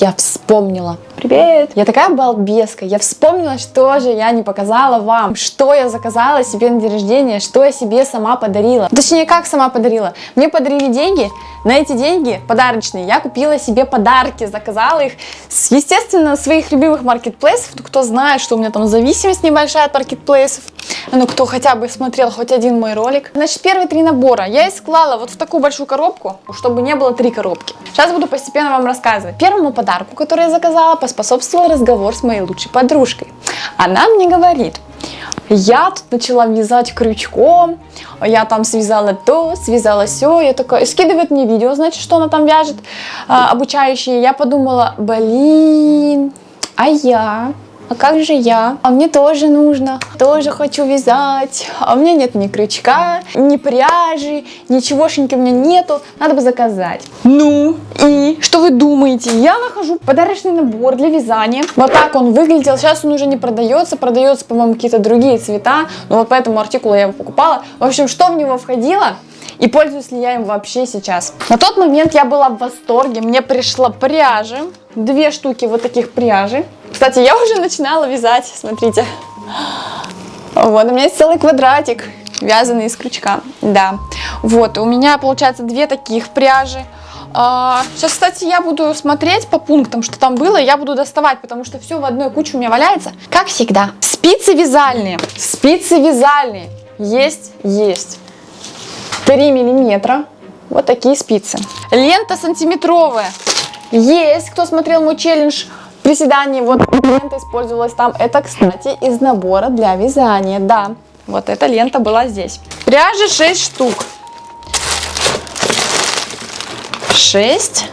Я вспомнила. Привет! Я такая балбеска. Я вспомнила, что же я не показала вам. Что я заказала себе на день рождения, что я себе сама подарила. Точнее, как сама подарила. Мне подарили деньги. На эти деньги подарочные я купила себе подарки. Заказала их, с, естественно, своих любимых маркетплейсов. Кто знает, что у меня там зависимость небольшая от маркетплейсов. Ну, кто хотя бы смотрел хоть один мой ролик. Значит, первые три набора я их склала вот в такую большую коробку, чтобы не было три коробки. Сейчас буду постепенно вам рассказывать. Первому подарку, который я заказала, поспособствовал разговор с моей лучшей подружкой. Она мне говорит, я тут начала вязать крючком, я там связала то, связала все, я такая, скидывает мне видео, значит, что она там вяжет, а, обучающие, я подумала, блин, а я а как же я? А мне тоже нужно, тоже хочу вязать, а у меня нет ни крючка, ни пряжи, ничегошеньки у меня нету, надо бы заказать. Ну, и что вы думаете? Я нахожу подарочный набор для вязания. Вот так он выглядел, сейчас он уже не продается, продается, по-моему, какие-то другие цвета, но вот по этому артикулу я его покупала. В общем, что в него входило? И пользуюсь ли я им вообще сейчас? На тот момент я была в восторге, мне пришла пряжа, две штуки вот таких пряжи. Кстати, я уже начинала вязать, смотрите. Вот, у меня есть целый квадратик, вязаный из крючка, да. Вот, у меня, получается, две таких пряжи. А, сейчас, кстати, я буду смотреть по пунктам, что там было, я буду доставать, потому что все в одной куче у меня валяется. Как всегда. Спицы вязальные, спицы вязальные, есть, есть. 3 миллиметра, вот такие спицы. Лента сантиметровая, есть, кто смотрел мой челлендж, приседаний, вот лента использовалась там. Это, кстати, из набора для вязания, да. Вот эта лента была здесь. Пряжи 6 штук. 6.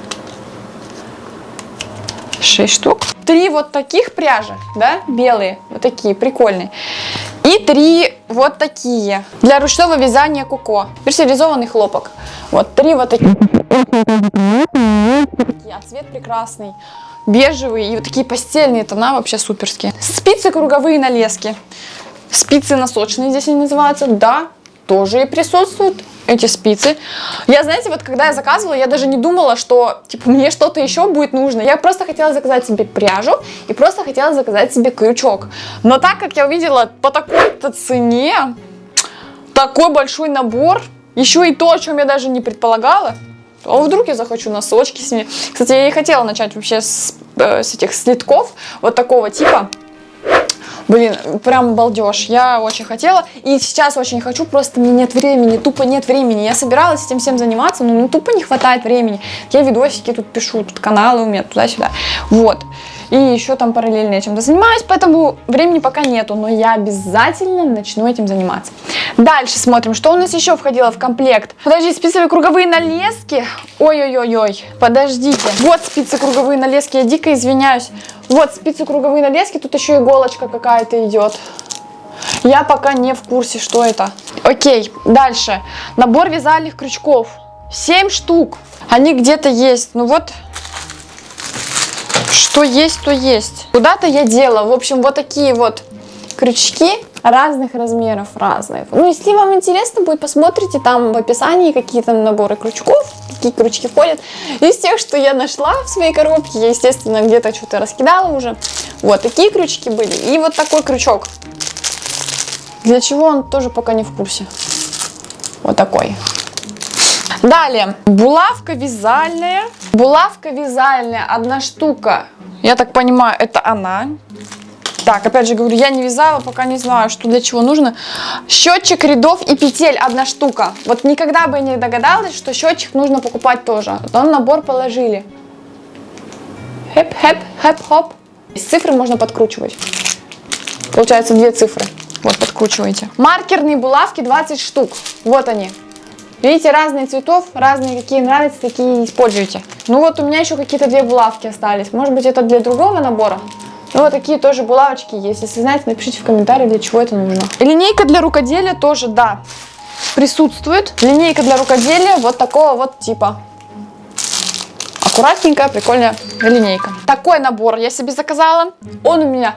6 штук. Три вот таких пряжи, да, белые, вот такие, прикольные. И три вот такие, для ручного вязания куко, персеризованный хлопок. Вот три вот такие. А цвет прекрасный бежевые и вот такие постельные тона вообще суперские. Спицы круговые на леске. Спицы носочные здесь они называются. Да, тоже и присутствуют эти спицы. Я, знаете, вот когда я заказывала, я даже не думала, что, типа, мне что-то еще будет нужно. Я просто хотела заказать себе пряжу и просто хотела заказать себе крючок. Но так как я увидела по такой-то цене, такой большой набор, еще и то, о чем я даже не предполагала, а вдруг я захочу носочки с ними. Кстати, я и хотела начать вообще с, э, с этих слитков, вот такого типа. Блин, прям балдеж. Я очень хотела. И сейчас очень хочу, просто мне нет времени, тупо нет времени. Я собиралась этим всем заниматься, но ну, тупо не хватает времени. Я видосики тут пишу, тут каналы у меня туда-сюда. Вот. И еще там параллельно я чем-то занимаюсь, поэтому времени пока нету, но я обязательно начну этим заниматься. Дальше смотрим, что у нас еще входило в комплект. Подожди, спицевые круговые налески. Ой-ой-ой-ой, подождите. Вот спицы круговые налески, я дико извиняюсь. Вот спицы круговые налески, тут еще иголочка какая-то идет. Я пока не в курсе, что это. Окей, дальше. Набор вязальных крючков. 7 штук. Они где-то есть. Ну вот, что есть, то есть. Куда-то я дела. В общем, вот такие вот крючки разных размеров, разных. Ну, если вам интересно будет, посмотрите там в описании какие там наборы крючков, какие крючки входят. Из тех, что я нашла в своей коробке, я, естественно, где-то что-то раскидала уже. Вот такие крючки были. И вот такой крючок. Для чего он тоже пока не в курсе. Вот такой. Далее, булавка вязальная. Булавка вязальная, одна штука. Я так понимаю, это она. Так, опять же говорю, я не вязала, пока не знаю, что для чего нужно. Счетчик рядов и петель, одна штука. Вот никогда бы не догадалась, что счетчик нужно покупать тоже. Он набор положили. Хэп-хэп, хэп-хоп. Цифры можно подкручивать. Получается две цифры. Вот, подкручиваете. Маркерные булавки 20 штук. Вот они. Видите, разные цветов, разные какие нравятся, такие используйте. Ну вот у меня еще какие-то две булавки остались. Может быть это для другого набора? Ну вот такие тоже булавочки есть. Если знаете, напишите в комментарии, для чего это нужно. Линейка для рукоделия тоже, да, присутствует. Линейка для рукоделия вот такого вот типа. Аккуратненькая, прикольная линейка. Такой набор я себе заказала. Он у меня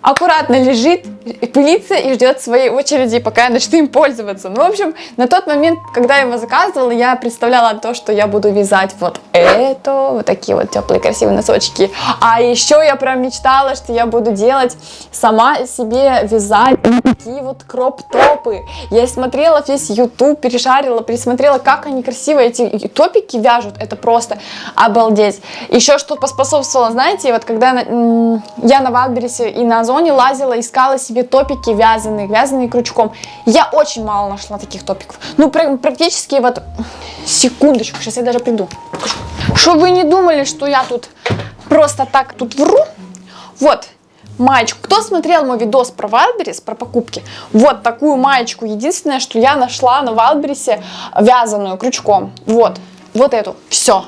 аккуратно лежит пылится и ждет своей очереди, пока я начну им пользоваться. Ну, в общем, на тот момент, когда я его заказывала, я представляла то, что я буду вязать вот это, вот такие вот теплые красивые носочки. А еще я прям мечтала, что я буду делать сама себе вязать такие вот кроп-топы. Я смотрела весь YouTube, перешарила, пересмотрела, как они красиво эти топики вяжут. Это просто обалдеть. Еще что поспособствовало, знаете, вот когда я на Wildberries е и на Озоне лазила, искала себе топики вязаные, вязаные крючком. Я очень мало нашла таких топиков. Ну, практически вот... Секундочку, сейчас я даже приду. Что вы не думали, что я тут просто так тут вру? Вот, маечку. Кто смотрел мой видос про Wildberries, про покупки? Вот такую маечку. Единственное, что я нашла на Wildberries е вязаную крючком. Вот, вот эту. Все.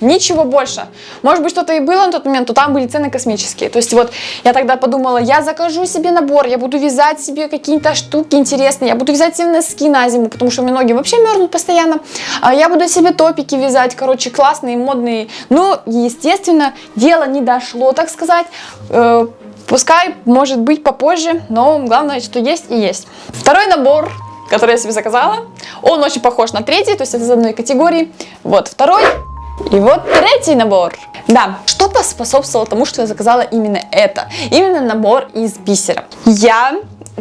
Ничего больше. Может быть, что-то и было на тот момент, но там были цены космические. То есть вот я тогда подумала, я закажу себе набор, я буду вязать себе какие-то штуки интересные, я буду вязать себе носки на зиму, потому что у меня ноги вообще мерзнут постоянно. А я буду себе топики вязать, короче, классные, модные. Ну, естественно, дело не дошло, так сказать. Э, пускай, может быть, попозже, но главное, что есть и есть. Второй набор который я себе заказала. Он очень похож на третий, то есть это из одной категории. Вот второй. И вот третий набор. Да, что способствовало тому, что я заказала именно это. Именно набор из бисера. Я,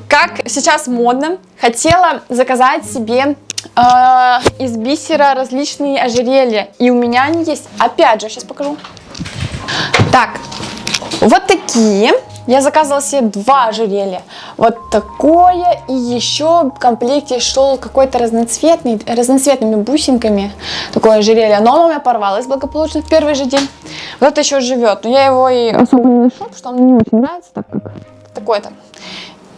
как сейчас модно, хотела заказать себе э, из бисера различные ожерелья. И у меня они есть. Опять же, сейчас покажу. Так, вот такие. Я заказывала себе два ожерелья. Вот такое. И еще в комплекте шел какой-то разноцветный, разноцветными бусинками. Такое ожерелье. Но оно у меня порвалось благополучно в первый же день. Вот это еще живет. Но я его и особо не ношу, потому что он мне не очень нравится, так как такое-то.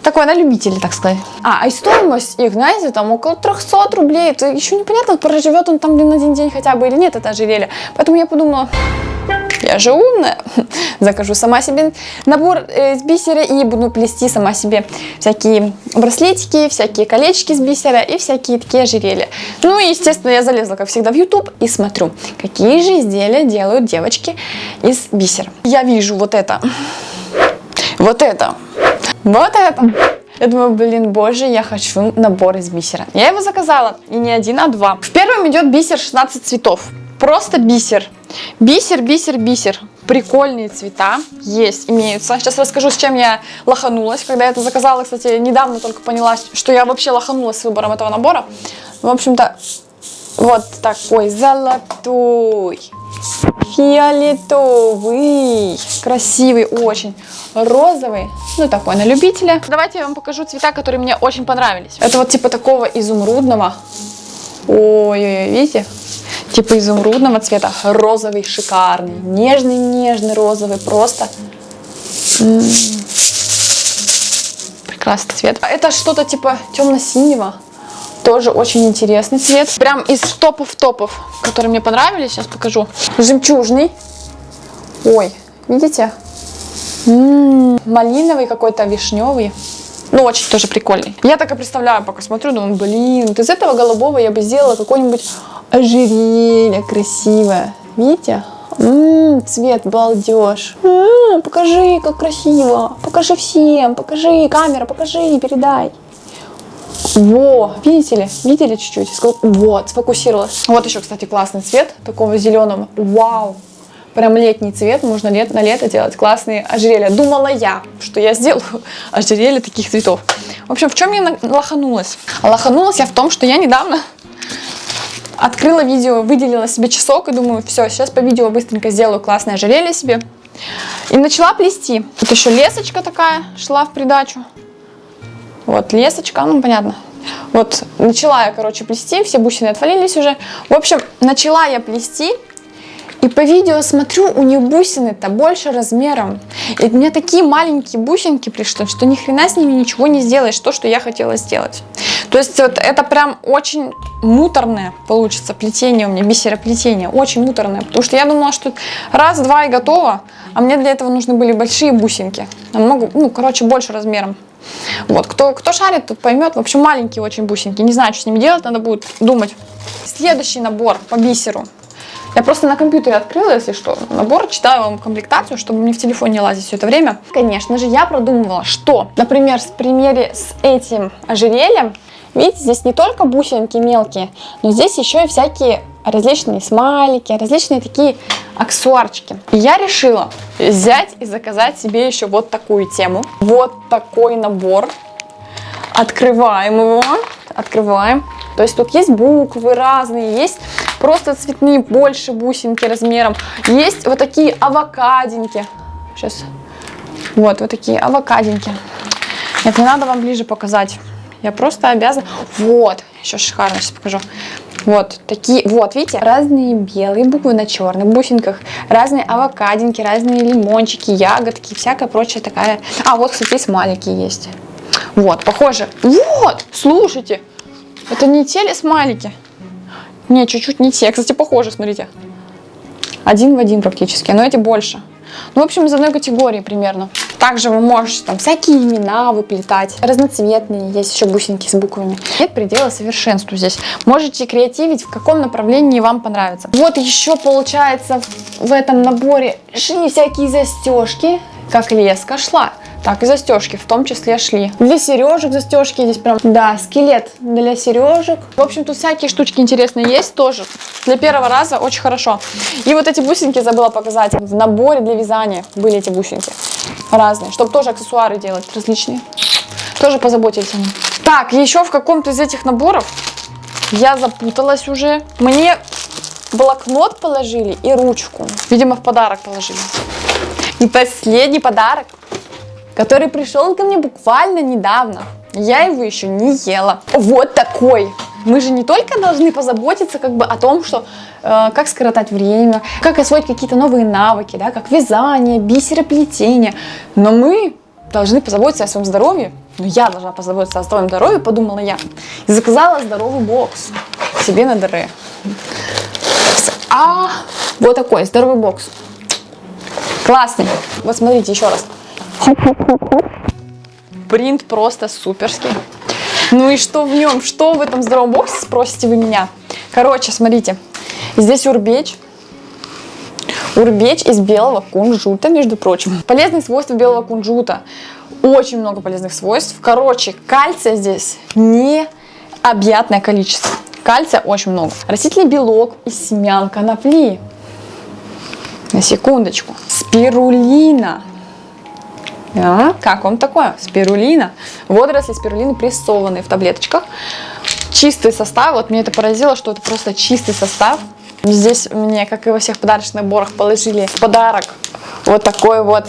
Такое на любителей, так сказать. А, и стоимость их, знаете, там около 300 рублей. Это еще непонятно, проживет он там, блин, один день хотя бы или нет, это ожерелье. Поэтому я подумала, я же умная, закажу сама себе набор э, из бисера и буду плести сама себе всякие браслетики, всякие колечки из бисера и всякие такие ожерелья. Ну и, естественно, я залезла, как всегда, в YouTube и смотрю, какие же изделия делают девочки из бисера. Я вижу вот это, вот это, вот это. Я думаю, блин, боже, я хочу набор из бисера. Я его заказала, и не один, а два. В первом идет бисер 16 цветов. Просто бисер. Бисер, бисер, бисер. Прикольные цвета есть, имеются. Сейчас расскажу, с чем я лоханулась. Когда я это заказала, кстати, недавно только поняла, что я вообще лоханулась с выбором этого набора. В общем-то, вот такой золотой, фиолетовый, красивый очень, розовый, ну такой на любителя. Давайте я вам покажу цвета, которые мне очень понравились. Это вот типа такого изумрудного. Ой-ой-ой, видите? Типа изумрудного цвета, розовый, шикарный, нежный-нежный розовый, просто м -м прекрасный цвет. А это что-то типа темно-синего, тоже очень интересный цвет. Прям из топов-топов, которые мне понравились, сейчас покажу. Жемчужный, ой, видите? М -м малиновый какой-то, вишневый. Ну, очень тоже прикольный. Я так и представляю, пока смотрю, думаю, блин, вот из этого голубого я бы сделала какой-нибудь ожерелье красивое. Видите? Ммм, цвет балдеж. М-м, покажи, как красиво. Покажи всем, покажи, камера, покажи, передай. Во, видите ли, видели чуть-чуть? Вот, сфокусировалась. Вот еще, кстати, классный цвет, такого зеленого. Вау, прям летний цвет, можно лет, на лето делать классные ожерелья. Думала я, что я сделаю ожерелье таких цветов. В общем, в чем я лоханулась? Лоханулась я в том, что я недавно Открыла видео, выделила себе часок и думаю, все, сейчас по видео быстренько сделаю классное ожерелье себе. И начала плести. Тут еще лесочка такая шла в придачу. Вот лесочка, ну понятно. Вот начала я, короче, плести, все бусины отвалились уже. В общем, начала я плести. И по видео смотрю, у нее бусины-то больше размером. И у меня такие маленькие бусинки пришли, что ни хрена с ними ничего не сделаешь, то, что я хотела сделать. То есть вот это прям очень муторное получится плетение у меня, бисероплетение, очень муторное. Потому что я думала, что раз, два и готово, а мне для этого нужны были большие бусинки. Намного, ну, короче, больше размером. Вот, кто, кто шарит, тот поймет. В общем, маленькие очень бусинки. Не знаю, что с ними делать, надо будет думать. Следующий набор по бисеру. Я просто на компьютере открыла, если что, набор, читаю вам комплектацию, чтобы мне в телефон не лазить все это время. Конечно же, я продумывала, что, например, в примере с этим ожерельем, видите, здесь не только бусинки мелкие, но здесь еще и всякие различные смайлики, различные такие аксессуарчики. И я решила взять и заказать себе еще вот такую тему. Вот такой набор. Открываем его. Открываем. То есть тут есть буквы разные, есть просто цветные, больше бусинки размером. Есть вот такие авокадинки. Сейчас. Вот, вот такие авокадинки. Нет, не надо вам ближе показать. Я просто обязана... Вот, еще шикарно, сейчас покажу. Вот такие, вот, видите, разные белые буквы на черных бусинках, разные авокадинки, разные лимончики, ягодки, всякая прочая такая. А, вот, кстати, смайлики есть. Вот, похоже. Вот, слушайте, это не те ли смайлики? Не, чуть-чуть не те. Кстати, похоже, смотрите. Один в один практически, но эти больше. Ну, в общем, из одной категории примерно. Также вы можете там всякие имена выплетать, разноцветные, есть еще бусинки с буквами. Нет предела совершенству здесь. Можете креативить, в каком направлении вам понравится. Вот еще получается в этом наборе шли всякие застежки, как леска шла. Так, и застежки в том числе шли. Для сережек застежки здесь прям, да, скелет для сережек. В общем, тут всякие штучки интересные есть тоже. Для первого раза очень хорошо. И вот эти бусинки забыла показать. В наборе для вязания были эти бусинки разные, чтобы тоже аксессуары делать различные. Тоже позаботились о них. Так, еще в каком-то из этих наборов я запуталась уже. Мне блокнот положили и ручку. Видимо, в подарок положили. И последний подарок который пришел ко мне буквально недавно. Я его еще не ела. Вот такой. Мы же не только должны позаботиться как бы о том, что э, как скоротать время, как освоить какие-то новые навыки, да, как вязание, бисероплетение, но мы должны позаботиться о своем здоровье. Ну, я должна позаботиться о своем здоровье, подумала я. И заказала здоровый бокс себе на ДР. А, вот такой здоровый бокс. Классный. Вот смотрите еще раз. Принт просто суперский. Ну и что в нем? Что в этом здоровом боксе, спросите вы меня? Короче, смотрите. Здесь урбеч. Урбеч из белого кунжута, между прочим. Полезные свойства белого кунжута. Очень много полезных свойств. Короче, кальция здесь необъятное количество. Кальция очень много. Растительный белок из семян конопли. На секундочку. Спирулина. А, как вам такое? Спирулина. Водоросли спирулины прессованные в таблеточках. Чистый состав. Вот мне это поразило, что это просто чистый состав. Здесь мне, как и во всех подарочных наборах, положили в подарок вот такой вот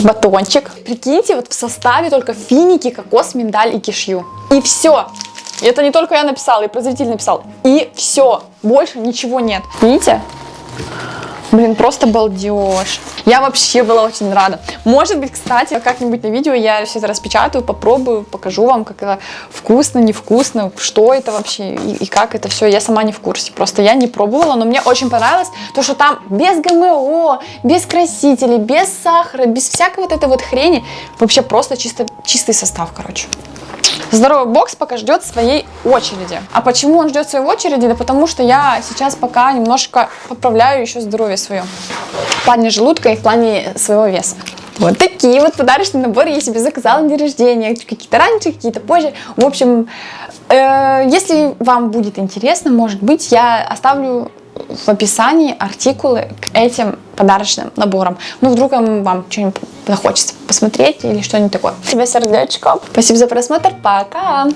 батончик. Прикиньте, вот в составе только финики, кокос, миндаль и кишью. И все. Это не только я написала, и производитель написал. И все. Больше ничего нет. Видите? Блин, просто балдеж. Я вообще была очень рада. Может быть, кстати, как-нибудь на видео я все это распечатаю, попробую, покажу вам, как это вкусно, невкусно, что это вообще и, и как это все. Я сама не в курсе. Просто я не пробовала, но мне очень понравилось то, что там без ГМО, без красителей, без сахара, без всякой вот этой вот хрени. Вообще просто чисто, чистый состав, короче. Здоровый бокс пока ждет своей очереди. А почему он ждет своей очереди? Да потому что я сейчас пока немножко поправляю еще здоровье свое. В плане желудка и в плане своего веса. Вот такие вот подарочные наборы я себе заказала на день рождения. Какие-то раньше, какие-то позже. В общем, э, если вам будет интересно, может быть, я оставлю в описании артикулы к этим подарочным наборам. Ну, вдруг вам что-нибудь захочется посмотреть или что-нибудь такое. Тебе сердечко. Спасибо за просмотр. Пока!